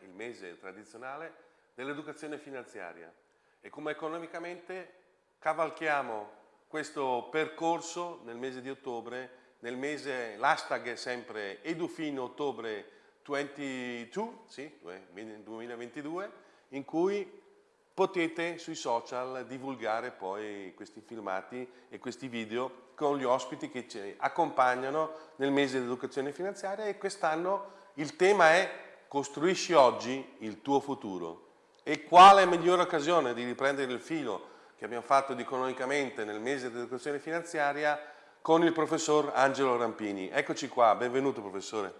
il mese tradizionale dell'educazione finanziaria. E come economicamente cavalchiamo questo percorso nel mese di ottobre, nel mese, l'hashtag è sempre edufino ottobre 22, sì, 2022, in cui potete sui social divulgare poi questi filmati e questi video con gli ospiti che ci accompagnano nel mese di educazione finanziaria e quest'anno il tema è costruisci oggi il tuo futuro. E quale migliore occasione di riprendere il filo che abbiamo fatto di economicamente nel mese di educazione finanziaria con il professor Angelo Rampini. Eccoci qua, benvenuto professore.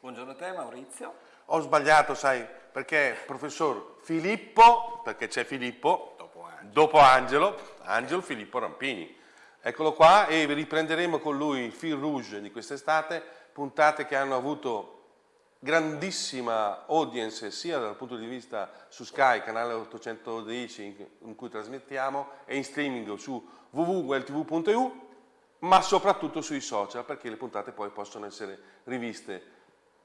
Buongiorno a te Maurizio. Ho sbagliato, sai, perché professor Filippo, perché c'è Filippo, dopo Angelo. dopo Angelo, Angelo Filippo Rampini. Eccolo qua e riprenderemo con lui il fil rouge di quest'estate, puntate che hanno avuto grandissima audience sia dal punto di vista su Sky, canale 810 in cui trasmettiamo, e in streaming su www.weltv.eu, ma soprattutto sui social perché le puntate poi possono essere riviste.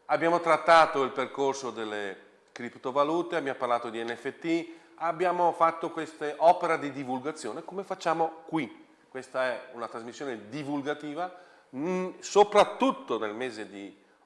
Abbiamo trattato il percorso delle criptovalute, abbiamo parlato di NFT, abbiamo fatto queste opere di divulgazione come facciamo qui. Questa è una trasmissione divulgativa, mh, soprattutto nel mese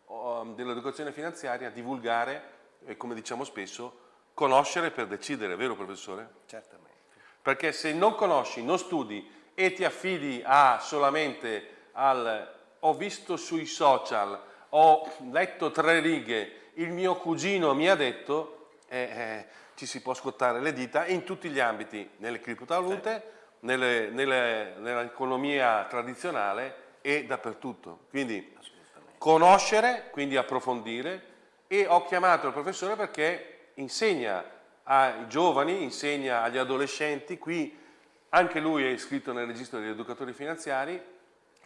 um, dell'educazione finanziaria, divulgare e come diciamo spesso, conoscere per decidere, vero professore? Certamente. Perché se non conosci, non studi e ti affidi a solamente al ho visto sui social, ho letto tre righe il mio cugino mi ha detto, eh, eh, ci si può scottare le dita in tutti gli ambiti, nelle criptovalute, sì. Nell'economia tradizionale e dappertutto. Quindi conoscere, quindi approfondire. E ho chiamato il professore perché insegna ai giovani, insegna agli adolescenti, qui anche lui è iscritto nel registro degli educatori finanziari,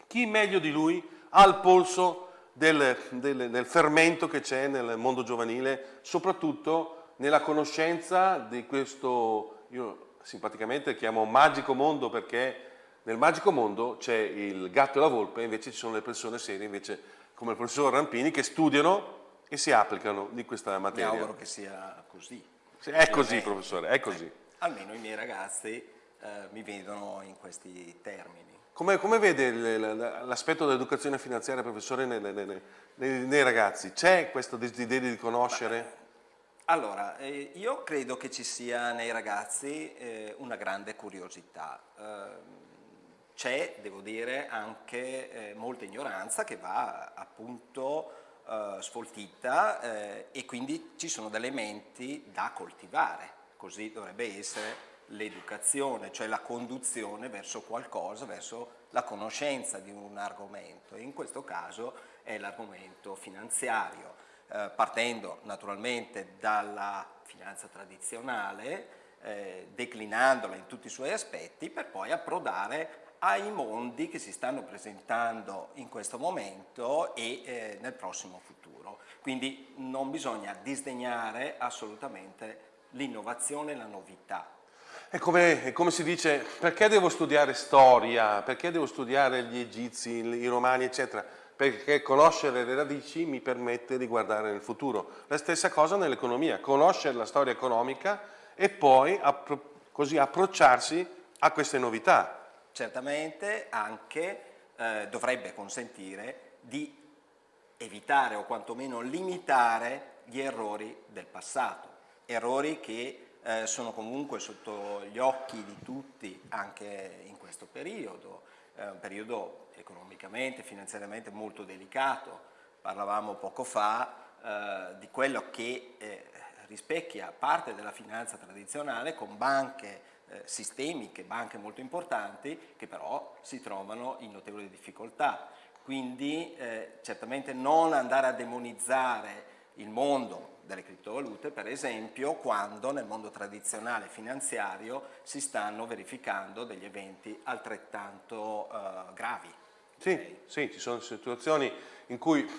chi meglio di lui ha il polso del, del, del fermento che c'è nel mondo giovanile, soprattutto nella conoscenza di questo, io simpaticamente chiamo magico mondo perché nel magico mondo c'è il gatto e la volpe, invece ci sono le persone serie, invece come il professor Rampini, che studiano e si applicano di questa materia. Mi auguro che sia così. È così, professore, è così. Eh, almeno i miei ragazzi eh, mi vedono in questi termini. Come, come vede l'aspetto dell'educazione finanziaria, professore, nei, nei, nei, nei ragazzi? C'è questo desiderio di conoscere? Allora, eh, io credo che ci sia nei ragazzi eh, una grande curiosità. Eh, c'è, devo dire, anche eh, molta ignoranza che va appunto eh, sfoltita eh, e quindi ci sono delle menti da coltivare, così dovrebbe essere l'educazione, cioè la conduzione verso qualcosa, verso la conoscenza di un argomento. In questo caso è l'argomento finanziario, eh, partendo naturalmente dalla finanza tradizionale, eh, declinandola in tutti i suoi aspetti, per poi approdare ai mondi che si stanno presentando in questo momento e eh, nel prossimo futuro. Quindi non bisogna disdegnare assolutamente l'innovazione e la novità, è come, è come, si dice, perché devo studiare storia, perché devo studiare gli egizi, i romani, eccetera? Perché conoscere le radici mi permette di guardare nel futuro. La stessa cosa nell'economia, conoscere la storia economica e poi appro così approcciarsi a queste novità. Certamente anche eh, dovrebbe consentire di evitare o quantomeno limitare gli errori del passato, errori che eh, sono comunque sotto gli occhi di tutti anche in questo periodo, eh, un periodo economicamente, finanziariamente molto delicato. Parlavamo poco fa eh, di quello che eh, rispecchia parte della finanza tradizionale con banche eh, sistemiche, banche molto importanti che però si trovano in notevoli difficoltà. Quindi eh, certamente non andare a demonizzare il mondo delle criptovalute, per esempio, quando nel mondo tradizionale finanziario si stanno verificando degli eventi altrettanto uh, gravi. Sì, okay? sì, ci sono situazioni in cui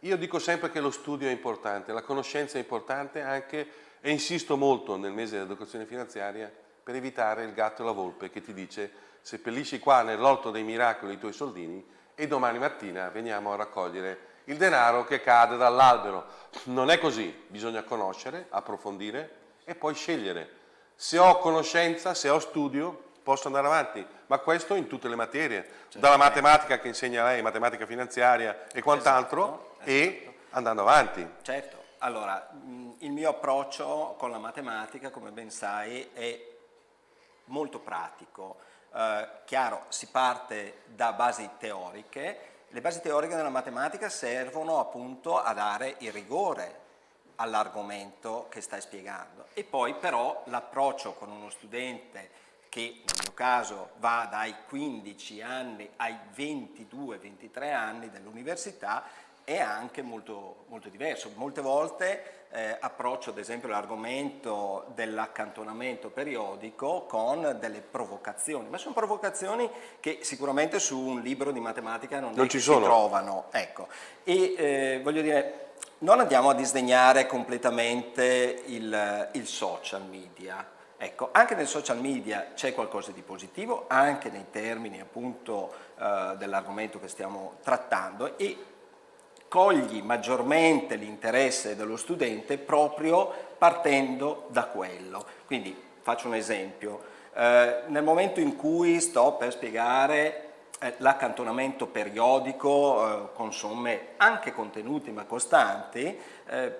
io dico sempre che lo studio è importante, la conoscenza è importante anche, e insisto molto nel mese dell'educazione finanziaria, per evitare il gatto e la volpe che ti dice seppellisci qua nell'orto dei miracoli i tuoi soldini e domani mattina veniamo a raccogliere il denaro che cade dall'albero. Non è così, bisogna conoscere, approfondire e poi scegliere. Se ho conoscenza, se ho studio, posso andare avanti, ma questo in tutte le materie, certo. dalla matematica che insegna lei, matematica finanziaria e quant'altro, esatto, e esatto. andando avanti. Certo, allora il mio approccio con la matematica, come ben sai, è molto pratico. Eh, chiaro, si parte da basi teoriche, le basi teoriche della matematica servono appunto a dare il rigore all'argomento che stai spiegando e poi però l'approccio con uno studente che nel mio caso va dai 15 anni ai 22-23 anni dell'università è anche molto, molto, diverso. Molte volte eh, approccio ad esempio l'argomento dell'accantonamento periodico con delle provocazioni, ma sono provocazioni che sicuramente su un libro di matematica non, non ci si trovano. Ecco. E eh, voglio dire, non andiamo a disdegnare completamente il, il social media, Ecco, anche nel social media c'è qualcosa di positivo, anche nei termini appunto eh, dell'argomento che stiamo trattando e cogli maggiormente l'interesse dello studente proprio partendo da quello. Quindi faccio un esempio, eh, nel momento in cui sto per spiegare eh, l'accantonamento periodico eh, con somme anche contenuti ma costanti, eh,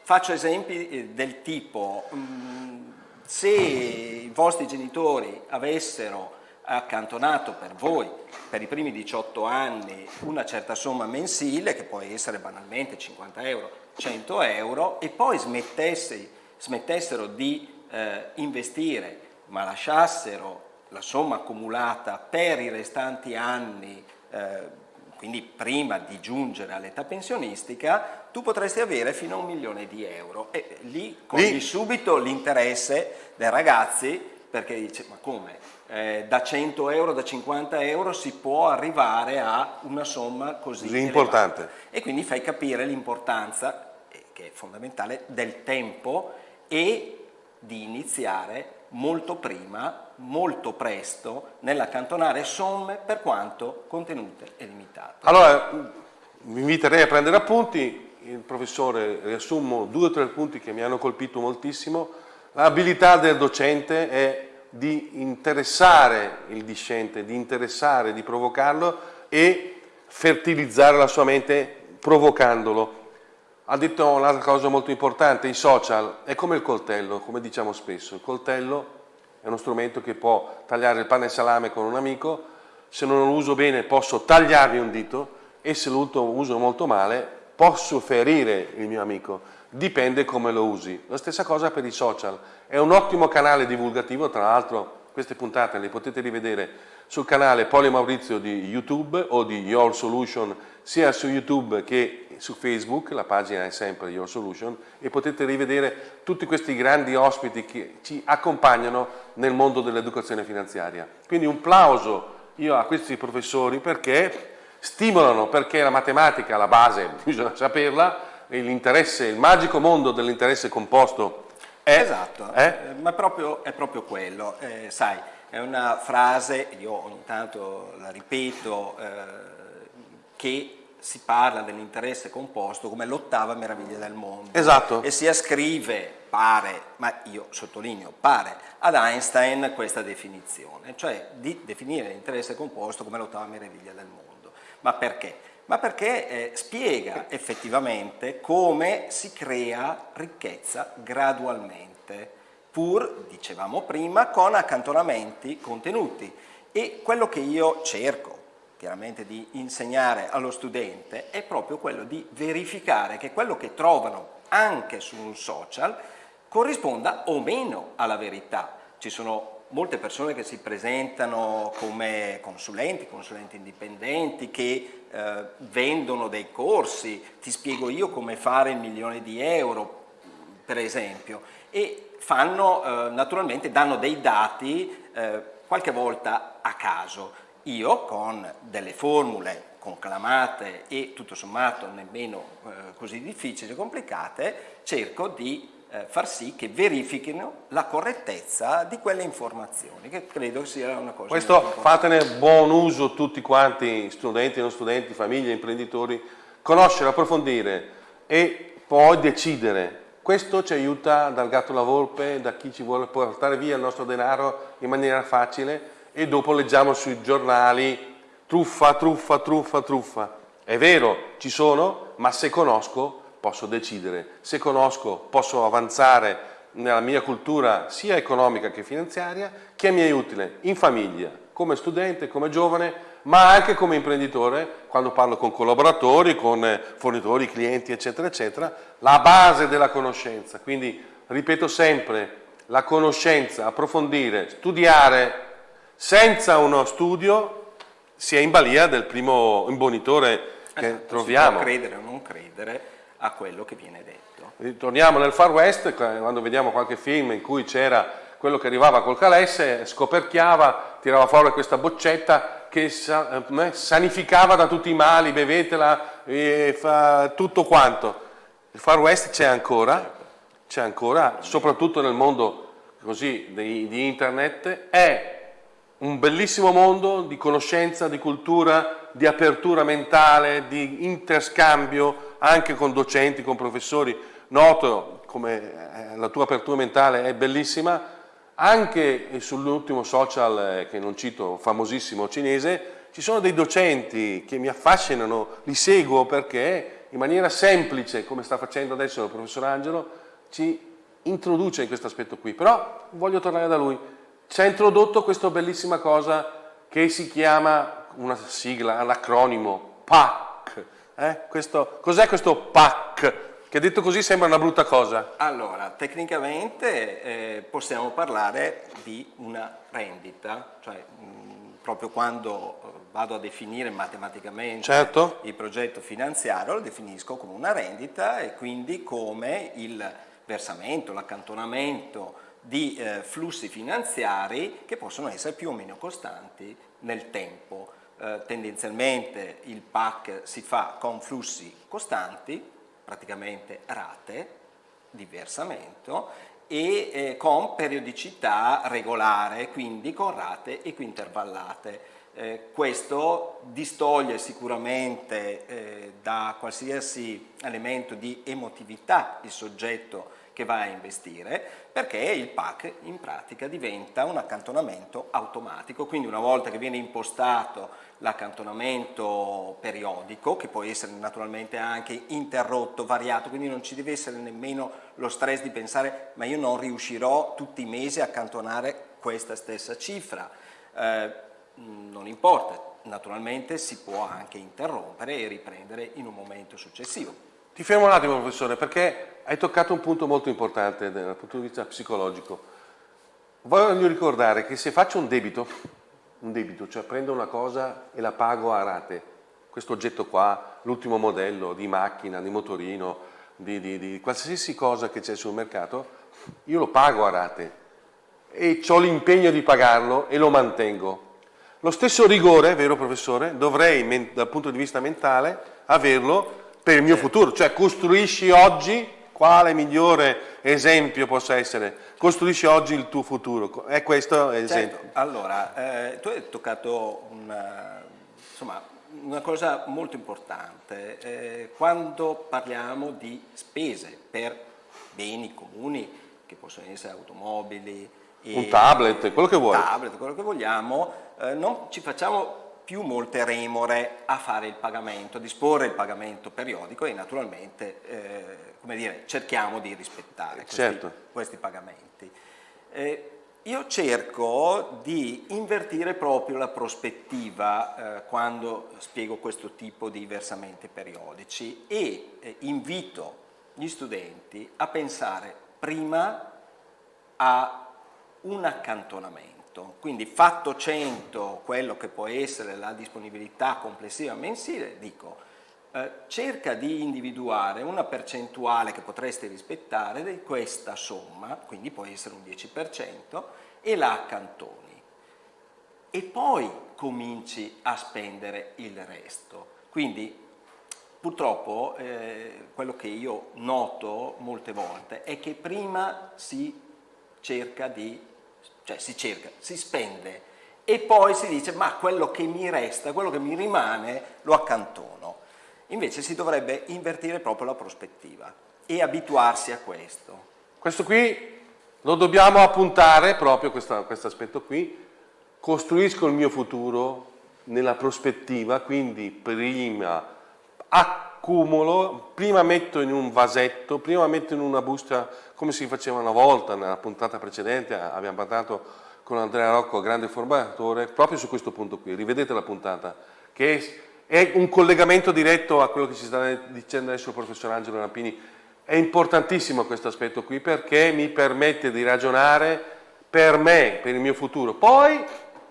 faccio esempi eh, del tipo mh, mm, se i vostri genitori avessero accantonato per voi per i primi 18 anni una certa somma mensile che può essere banalmente 50 euro, 100 euro e poi smettessero di eh, investire ma lasciassero la somma accumulata per i restanti anni eh, quindi prima di giungere all'età pensionistica, tu potresti avere fino a un milione di euro. E lì cogli subito l'interesse dei ragazzi perché dice ma come? Eh, da 100 euro, da 50 euro si può arrivare a una somma così, così importante. e quindi fai capire l'importanza eh, che è fondamentale del tempo e di iniziare molto prima, molto presto, nell'accantonare somme per quanto contenute e limitate. Allora, vi inviterei a prendere appunti, professore riassumo due o tre punti che mi hanno colpito moltissimo. L'abilità del docente è di interessare il discente, di interessare, di provocarlo e fertilizzare la sua mente provocandolo. Ha detto un'altra cosa molto importante, i social. È come il coltello, come diciamo spesso, il coltello è uno strumento che può tagliare il pane e salame con un amico, se non lo uso bene posso tagliarmi un dito e se lo uso molto male posso ferire il mio amico, dipende come lo usi. La stessa cosa per i social, è un ottimo canale divulgativo, tra l'altro queste puntate le potete rivedere sul canale Poli Maurizio di YouTube o di Your Solution sia su YouTube che su Facebook, la pagina è sempre Your Solution e potete rivedere tutti questi grandi ospiti che ci accompagnano nel mondo dell'educazione finanziaria. Quindi un plauso io a questi professori perché stimolano, perché la matematica, la base, bisogna saperla, l'interesse, il magico mondo dell'interesse composto è, esatto, eh? ma proprio, è proprio quello, eh, sai, è una frase, io ogni tanto la ripeto, eh, che si parla dell'interesse composto come l'ottava meraviglia del mondo. Esatto. E si ascrive, pare, ma io sottolineo, pare, ad Einstein questa definizione, cioè di definire l'interesse composto come l'ottava meraviglia del mondo. Ma perché? ma perché eh, spiega effettivamente come si crea ricchezza gradualmente, pur, dicevamo prima, con accantonamenti contenuti. E quello che io cerco chiaramente di insegnare allo studente è proprio quello di verificare che quello che trovano anche su un social corrisponda o meno alla verità. Ci sono molte persone che si presentano come consulenti, consulenti indipendenti, che eh, vendono dei corsi, ti spiego io come fare il milione di euro, per esempio, e fanno, eh, naturalmente danno dei dati eh, qualche volta a caso. Io con delle formule conclamate e tutto sommato nemmeno eh, così difficili e complicate, cerco di eh, far sì che verifichino la correttezza di quelle informazioni, che credo sia una cosa Questo fatene buon uso tutti quanti, studenti, non studenti, famiglie, imprenditori, conoscere, approfondire e poi decidere. Questo ci aiuta dal gatto alla volpe, da chi ci vuole portare via il nostro denaro in maniera facile e dopo leggiamo sui giornali truffa, truffa, truffa, truffa. È vero, ci sono, ma se conosco posso decidere, se conosco posso avanzare nella mia cultura sia economica che finanziaria, che mi è utile in famiglia, come studente, come giovane, ma anche come imprenditore, quando parlo con collaboratori, con fornitori, clienti, eccetera, eccetera, la base della conoscenza. Quindi, ripeto sempre, la conoscenza, approfondire, studiare, senza uno studio si è in balia del primo imbonitore che eh, troviamo. Si può credere o non credere a quello che viene detto. Torniamo nel Far West, quando vediamo qualche film in cui c'era quello che arrivava col calesse, scoperchiava, tirava fuori questa boccetta che eh, sanificava da tutti i mali, bevetela, e fa tutto quanto. Il Far West c'è ancora, c'è ancora, soprattutto nel mondo così di, di internet, è un bellissimo mondo di conoscenza, di cultura, di apertura mentale, di interscambio anche con docenti, con professori noto come eh, la tua apertura mentale è bellissima, anche sull'ultimo social eh, che non cito, famosissimo cinese, ci sono dei docenti che mi affascinano, li seguo perché in maniera semplice, come sta facendo adesso il professor Angelo, ci introduce in questo aspetto qui. Però voglio tornare da lui. Ci ha introdotto questa bellissima cosa che si chiama una sigla, l'acronimo PAC. Eh? Cos'è questo PAC? che detto così sembra una brutta cosa. Allora, tecnicamente eh, possiamo parlare di una rendita, cioè mh, proprio quando eh, vado a definire matematicamente certo. il progetto finanziario lo definisco come una rendita e quindi come il versamento, l'accantonamento di eh, flussi finanziari che possono essere più o meno costanti nel tempo. Eh, tendenzialmente il PAC si fa con flussi costanti, praticamente rate di versamento e eh, con periodicità regolare, quindi con rate equintervallate. Eh, questo distoglie sicuramente eh, da qualsiasi elemento di emotività il soggetto che va a investire perché il PAC in pratica diventa un accantonamento automatico, quindi una volta che viene impostato l'accantonamento periodico, che può essere naturalmente anche interrotto, variato, quindi non ci deve essere nemmeno lo stress di pensare ma io non riuscirò tutti i mesi a accantonare questa stessa cifra, eh, non importa, naturalmente si può anche interrompere e riprendere in un momento successivo. Ti fermo un attimo professore perché hai toccato un punto molto importante dal punto di vista psicologico. Voglio ricordare che se faccio un debito, un debito, cioè prendo una cosa e la pago a rate, questo oggetto qua, l'ultimo modello di macchina, di motorino, di, di, di qualsiasi cosa che c'è sul mercato, io lo pago a rate e ho l'impegno di pagarlo e lo mantengo. Lo stesso rigore, vero professore, dovrei dal punto di vista mentale averlo per il mio futuro, cioè costruisci oggi, quale migliore esempio possa essere, costruisci oggi il tuo futuro, è questo l'esempio. Certo. Allora, eh, tu hai toccato una, insomma, una cosa molto importante, eh, quando parliamo di spese per beni comuni, che possono essere automobili, un tablet, quello che vuoi. tablet, quello che vogliamo, eh, non ci facciamo più molte remore a fare il pagamento, a disporre il pagamento periodico e naturalmente eh, come dire, cerchiamo di rispettare questi, certo. questi pagamenti. Eh, io cerco di invertire proprio la prospettiva eh, quando spiego questo tipo di versamenti periodici e eh, invito gli studenti a pensare prima a un accantonamento 100, quindi fatto 100 quello che può essere la disponibilità complessiva mensile, dico eh, cerca di individuare una percentuale che potresti rispettare di questa somma, quindi può essere un 10%, e la accantoni. E poi cominci a spendere il resto. Quindi purtroppo eh, quello che io noto molte volte è che prima si cerca di cioè si cerca, si spende e poi si dice ma quello che mi resta, quello che mi rimane lo accantono. Invece si dovrebbe invertire proprio la prospettiva e abituarsi a questo. Questo qui lo dobbiamo appuntare, proprio questo aspetto qui, costruisco il mio futuro nella prospettiva, quindi prima accumulo, prima metto in un vasetto, prima metto in una busta come si faceva una volta nella puntata precedente, abbiamo parlato con Andrea Rocco, grande formatore, proprio su questo punto qui, rivedete la puntata, che è un collegamento diretto a quello che ci sta dicendo adesso il professor Angelo Rampini. È importantissimo questo aspetto qui perché mi permette di ragionare per me, per il mio futuro. Poi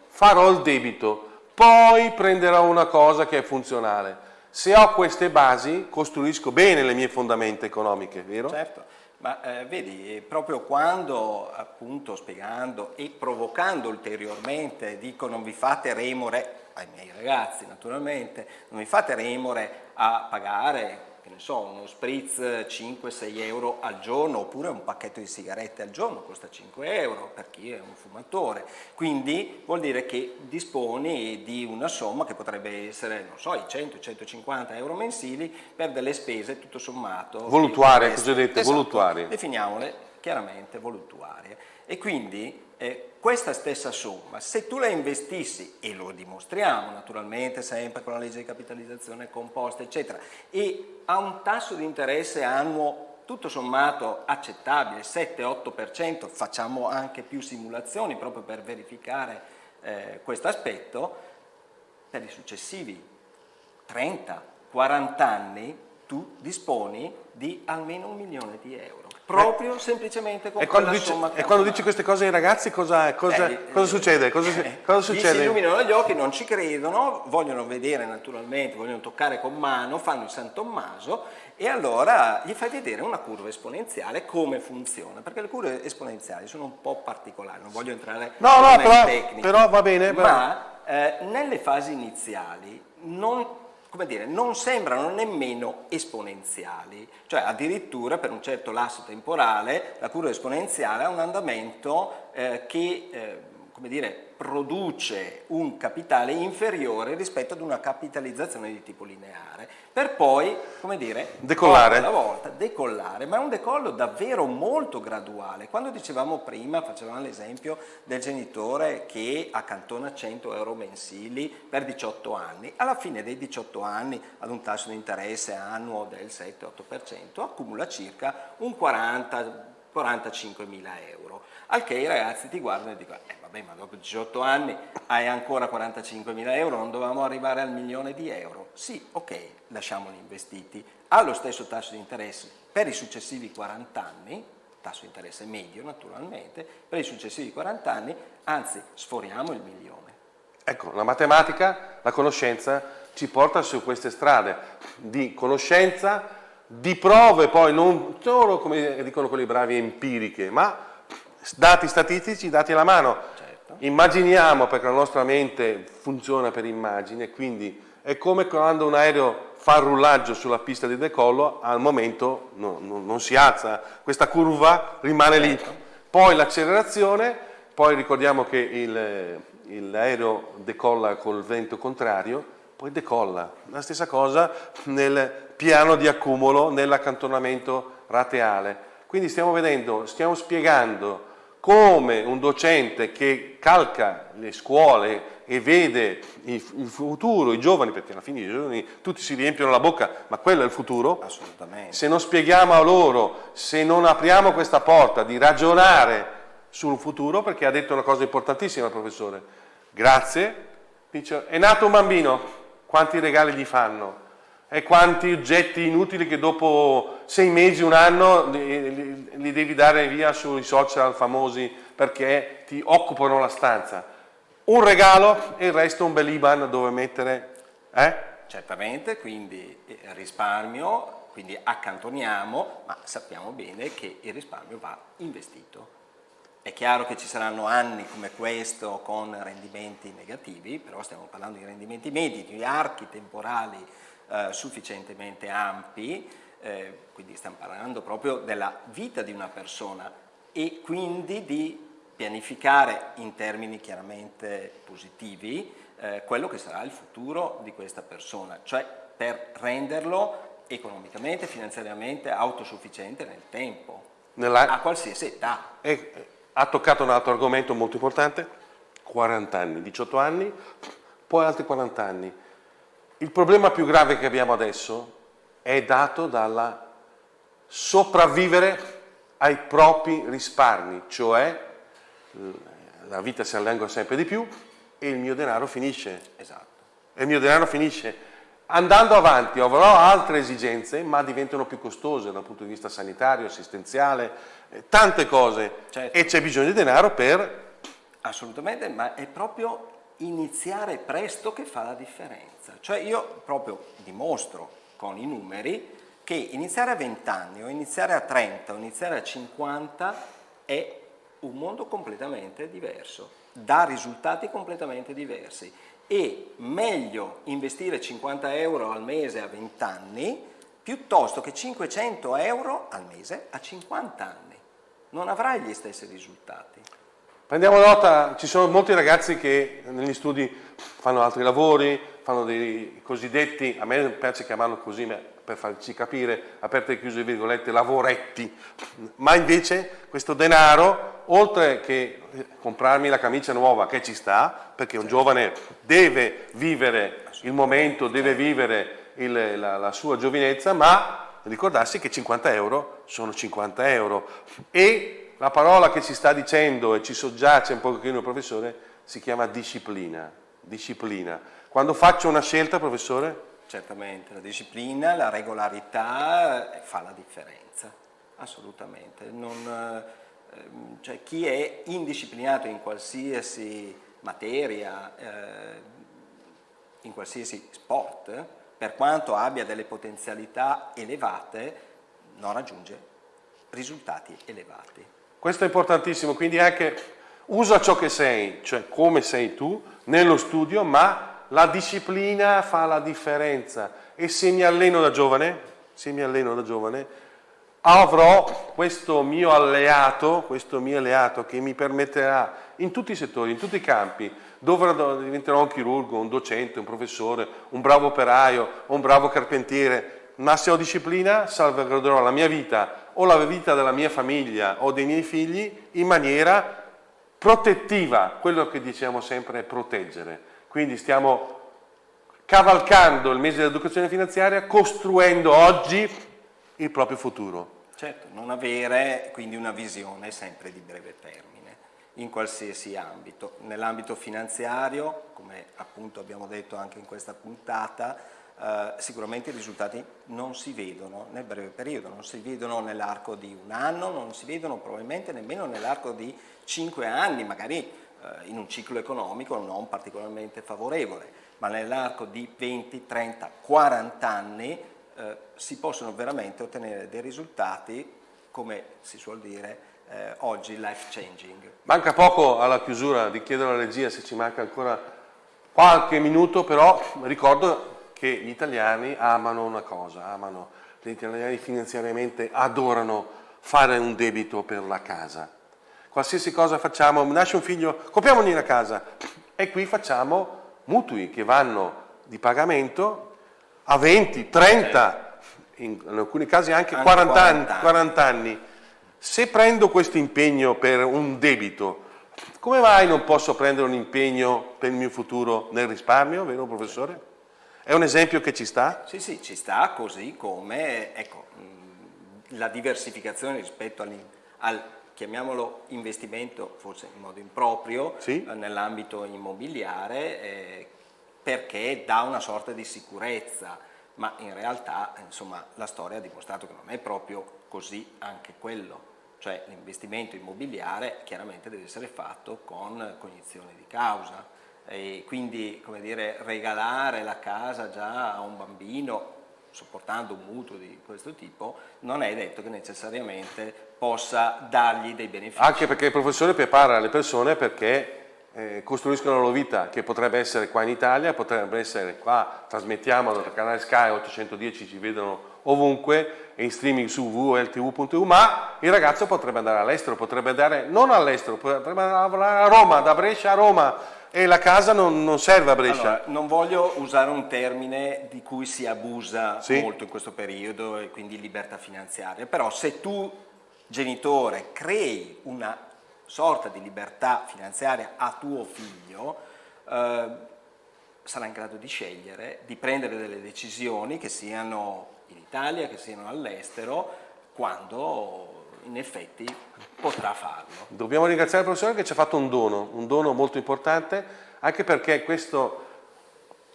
farò il debito, poi prenderò una cosa che è funzionale. Se ho queste basi, costruisco bene le mie fondamenta economiche, vero? Certo. Ma eh, vedi, proprio quando appunto spiegando e provocando ulteriormente dico non vi fate remore, ai miei ragazzi naturalmente, non vi fate remore a pagare che ne so, uno spritz 5-6 euro al giorno oppure un pacchetto di sigarette al giorno costa 5 euro per chi è un fumatore. Quindi vuol dire che disponi di una somma che potrebbe essere, non so, i 100-150 euro mensili per delle spese tutto sommato. Voluttuarie, cosiddette esatto, voluttuarie. Definiamole chiaramente voluttuarie. E quindi eh, questa stessa somma, se tu la investissi, e lo dimostriamo naturalmente sempre con la legge di capitalizzazione composta, eccetera, e a un tasso di interesse annuo tutto sommato accettabile, 7-8%, facciamo anche più simulazioni proprio per verificare eh, questo aspetto, per i successivi 30-40 anni tu disponi di almeno un milione di euro proprio semplicemente con e quando, dice, somma e quando dici queste cose ai ragazzi cosa, cosa, eh, cosa succede? Cosa, eh, cosa succede? si illuminano gli occhi, non ci credono, vogliono vedere naturalmente, vogliono toccare con mano, fanno il San Tommaso e allora gli fai vedere una curva esponenziale come funziona, perché le curve esponenziali sono un po' particolari, non voglio entrare no, no, però, tecniche, però va bene, ma eh, nelle fasi iniziali non come dire, non sembrano nemmeno esponenziali, cioè addirittura per un certo lasso temporale la curva esponenziale ha un andamento eh, che eh, come dire, produce un capitale inferiore rispetto ad una capitalizzazione di tipo lineare, per poi, come dire, decollare. alla volta, decollare, ma è un decollo davvero molto graduale. Quando dicevamo prima, facevamo l'esempio del genitore che accantona 100 euro mensili per 18 anni, alla fine dei 18 anni, ad un tasso di interesse annuo del 7-8%, accumula circa un 40 45 mila euro. Al che i ragazzi ti guardano e dicono, eh vabbè ma dopo 18 anni hai ancora 45 mila euro, non dovevamo arrivare al milione di euro. Sì, ok, lasciamoli investiti allo stesso tasso di interesse per i successivi 40 anni, tasso di interesse medio naturalmente, per i successivi 40 anni, anzi sforiamo il milione. Ecco, la matematica, la conoscenza ci porta su queste strade di conoscenza, di prove poi non solo, come dicono quelli bravi, empiriche, ma dati statistici, dati alla mano. Certo. Immaginiamo, perché la nostra mente funziona per immagine, quindi è come quando un aereo fa il rullaggio sulla pista di decollo, al momento no, no, non si alza, questa curva rimane lì. Certo. Poi l'accelerazione, poi ricordiamo che l'aereo decolla col vento contrario, poi decolla. La stessa cosa nel piano di accumulo nell'accantonamento rateale. Quindi stiamo vedendo, stiamo spiegando come un docente che calca le scuole e vede il, futuro, i giovani, perché alla fine i giovani tutti si riempiono la bocca, ma quello è il futuro. Assolutamente. Se non spieghiamo a loro, se non apriamo questa porta di ragionare sul futuro, perché ha detto una cosa importantissima il professore, grazie, dice, è nato un bambino, quanti regali gli fanno? E quanti oggetti inutili che dopo sei mesi, un anno li, li, devi dare via sui social famosi perché ti occupano la stanza. Un regalo e il resto un bel IBAN dove mettere. Eh? Certamente, quindi eh, risparmio, quindi accantoniamo, ma sappiamo bene che il risparmio va investito. È chiaro che ci saranno anni come questo con rendimenti negativi, però stiamo parlando di rendimenti medi, di archi temporali eh, sufficientemente ampi, eh, quindi stiamo parlando proprio della vita di una persona e quindi di pianificare in termini chiaramente positivi eh, quello che sarà il futuro di questa persona, cioè per renderlo economicamente, finanziariamente autosufficiente nel tempo, Nella... a qualsiasi età. E, ha toccato un altro argomento molto importante, 40 anni, 18 anni, poi altri 40 anni. Il problema più grave che abbiamo adesso è dato dalla sopravvivere ai propri risparmi, cioè la vita si allunga sempre di più e il mio denaro finisce. Esatto. E il mio denaro finisce. Andando avanti avrò altre esigenze, ma diventano più costose dal punto di vista sanitario, assistenziale, eh, tante cose. Certo. E c'è bisogno di denaro per... Assolutamente, ma è proprio iniziare presto che fa la differenza. Cioè io proprio dimostro con i numeri che iniziare a 20 anni o iniziare a 30 o iniziare a 50 è un mondo completamente diverso, dà risultati completamente diversi e meglio investire 50 euro al mese a 20 anni piuttosto che 500 euro al mese a 50 anni. Non avrai gli stessi risultati. Prendiamo nota, ci sono molti ragazzi che negli studi fanno altri lavori, fanno dei cosiddetti, a me piace chiamarlo così per farci capire, aperte e chiuse virgolette, lavoretti, ma invece questo denaro, oltre che comprarmi la camicia nuova che ci sta, perché un giovane deve vivere il momento, deve vivere il, la, la sua giovinezza, ma ricordarsi che 50 euro sono 50 euro e la parola che ci sta dicendo e ci soggiace un pochino il professore si chiama disciplina, disciplina. Quando faccio una scelta, professore? Certamente, la disciplina, la regolarità fa la differenza, assolutamente. Non, ehm, cioè, chi è indisciplinato in qualsiasi materia, eh, in qualsiasi sport, per quanto abbia delle potenzialità elevate, non raggiunge risultati elevati. Questo è importantissimo, quindi anche usa ciò che sei, cioè come sei tu, nello studio, ma la disciplina fa la differenza. E se mi alleno da giovane, alleno da giovane, avrò questo mio alleato, questo mio alleato che mi permetterà in tutti i settori, in tutti i campi, dove diventerò un chirurgo, un docente, un professore, un bravo operaio, un bravo carpentiere, ma se ho disciplina salvaguarderò la mia vita o la vita della mia famiglia o dei miei figli in maniera protettiva, quello che diciamo sempre è proteggere. Quindi stiamo cavalcando il mese dell'educazione finanziaria, costruendo oggi il proprio futuro. Certo, non avere quindi una visione sempre di breve termine, in qualsiasi ambito. Nell'ambito finanziario, come appunto abbiamo detto anche in questa puntata, eh, sicuramente i risultati non si vedono nel breve periodo, non si vedono nell'arco di un anno, non si vedono probabilmente nemmeno nell'arco di cinque anni, magari in un ciclo economico non particolarmente favorevole, ma nell'arco di 20, 30, 40 anni eh, si possono veramente ottenere dei risultati, come si suol dire, eh, oggi life changing. Manca poco alla chiusura di chiedere alla regia se ci manca ancora qualche minuto, però ricordo che gli italiani amano una cosa, amano, gli italiani finanziariamente adorano fare un debito per la casa qualsiasi cosa facciamo, nasce un figlio, compriamogli una casa e qui facciamo mutui che vanno di pagamento a 20, 30, in, alcuni casi anche, anche 40, 40, anni, 40 anni. Se prendo questo impegno per un debito, come mai non posso prendere un impegno per il mio futuro nel risparmio, vero professore? È un esempio che ci sta? Sì, sì, ci sta così come ecco, la diversificazione rispetto al chiamiamolo investimento forse in modo improprio sì. eh, nell'ambito immobiliare eh, perché dà una sorta di sicurezza. Ma in realtà insomma, la storia ha dimostrato che non è proprio così anche quello. Cioè l'investimento immobiliare chiaramente deve essere fatto con cognizione di causa. E quindi come dire, regalare la casa già a un bambino sopportando un mutuo di questo tipo, non è detto che necessariamente possa dargli dei benefici. Anche perché il professore prepara le persone perché eh, costruiscono la loro vita, che potrebbe essere qua in Italia, potrebbe essere qua, trasmettiamo dal canale Sky 810, ci vedono ovunque in streaming su www.ltv.eu, ma il ragazzo potrebbe andare all'estero, potrebbe andare non all'estero, potrebbe andare a Roma, da Brescia a Roma e la casa non, non serve a Brescia. Allora, non voglio usare un termine di cui si abusa Sì. molto in questo periodo e quindi libertà finanziaria, però se tu genitore crei una sorta di libertà finanziaria a tuo figlio, eh, sarà in grado di scegliere, di prendere delle decisioni che siano in Italia, che siano all'estero, quando in effetti potrà farlo. Dobbiamo ringraziare il professore che ci ha fatto un dono, un dono molto importante, anche perché questo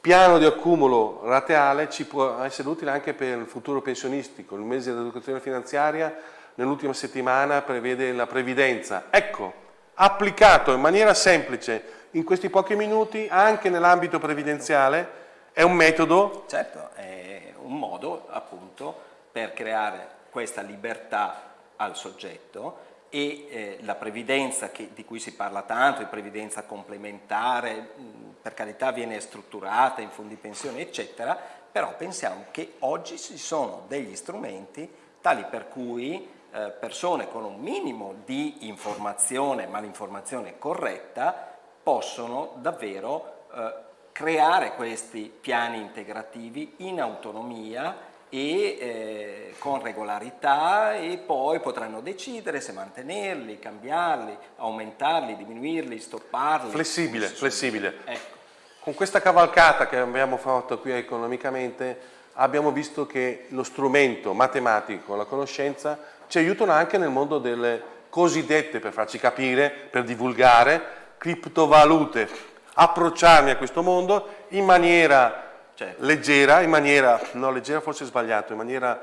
piano di accumulo rateale ci può essere utile anche per il futuro pensionistico. Il mese dell'educazione finanziaria nell'ultima settimana prevede la previdenza. Ecco, applicato in maniera semplice in questi pochi minuti anche nell'ambito previdenziale è un metodo Certo, è un modo appunto per creare questa libertà al soggetto e eh, la previdenza che- di cui si parla tanto, di previdenza complementare, mh, per carità viene strutturata in fondi pensione eccetera, però pensiamo che oggi ci sono degli strumenti tali per cui eh, persone con un minimo di informazione, ma l'informazione corretta, possono davvero eh, creare questi piani integrativi in autonomia e eh, con regolarità e poi potranno decidere se mantenerli, cambiarli, aumentarli, diminuirli, stopparli. flessibile, flessibile. Ecco. Con questa cavalcata che abbiamo fatto qui economicamente abbiamo visto che lo strumento matematico, la conoscenza, ci aiutano anche nel mondo delle cosiddette, per farci capire, per divulgare, criptovalute, approcciarmi a questo mondo in maniera Certo. leggera, in maniera, no leggera forse è sbagliato, in maniera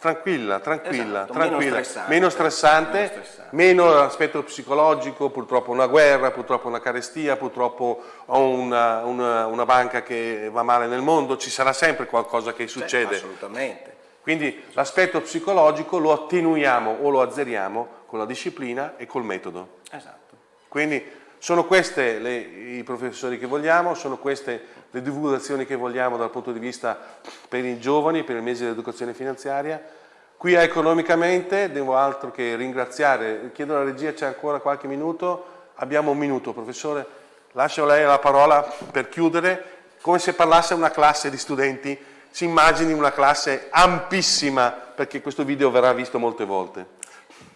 tranquilla, tranquilla, Esatto, meno tranquilla, stressante. meno stressante, Meno stressante. meno l'aspetto psicologico, purtroppo una guerra, purtroppo una carestia, purtroppo ho una, una- una banca che va male nel mondo, ci sarà sempre qualcosa che Cioè, succede. assolutamente. Quindi l'aspetto psicologico lo attenuiamo o lo azzeriamo con la disciplina e col metodo. Esatto. Quindi sono questi i professori che vogliamo, sono queste le divulgazioni che vogliamo dal punto di vista per i giovani, per il mese dell'educazione finanziaria. Qui a economicamente devo altro che ringraziare, chiedo alla regia c'è ancora qualche minuto, abbiamo un minuto professore, lascio a lei la parola per chiudere, come se parlasse una classe di studenti, si immagini una classe ampissima perché questo video verrà visto molte volte.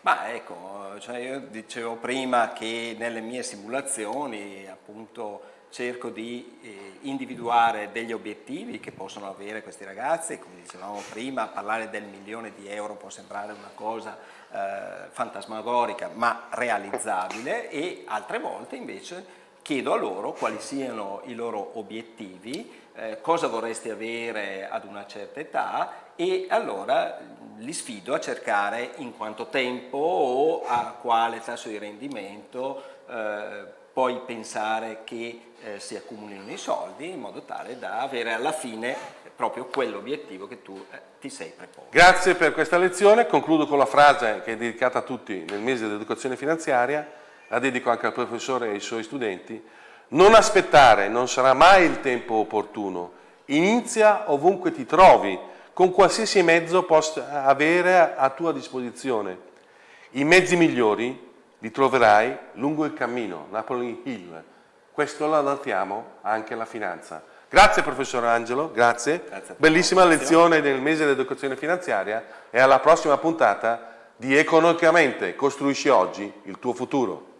Ma ecco, cioè io dicevo prima che nelle mie simulazioni appunto cerco di eh, individuare degli obiettivi che possono avere questi ragazzi, come dicevamo prima, parlare del milione di euro può sembrare una cosa eh, fantasmagorica ma realizzabile. E altre volte invece chiedo a loro quali siano i loro obiettivi, eh, cosa vorresti avere ad una certa età e allora li sfido a cercare in quanto tempo o a quale tasso di rendimento eh, poi pensare che eh, si accumulino i soldi in modo tale da avere alla fine proprio quell'obiettivo che tu eh, ti sei preposto. Grazie per questa lezione, concludo con la frase che è dedicata a tutti nel mese dell'educazione finanziaria, la dedico anche al professore e ai suoi studenti. Non aspettare, non sarà mai il tempo opportuno. Inizia ovunque ti trovi, con qualsiasi mezzo possa avere a tua disposizione. I mezzi migliori li troverai lungo il cammino, Napoli Hill. Questo lo adattiamo anche alla finanza. Grazie professor Angelo, grazie. Grazie. Bellissima lezione del mese dell'educazione finanziaria e alla prossima puntata di Economicamente costruisci oggi il tuo futuro.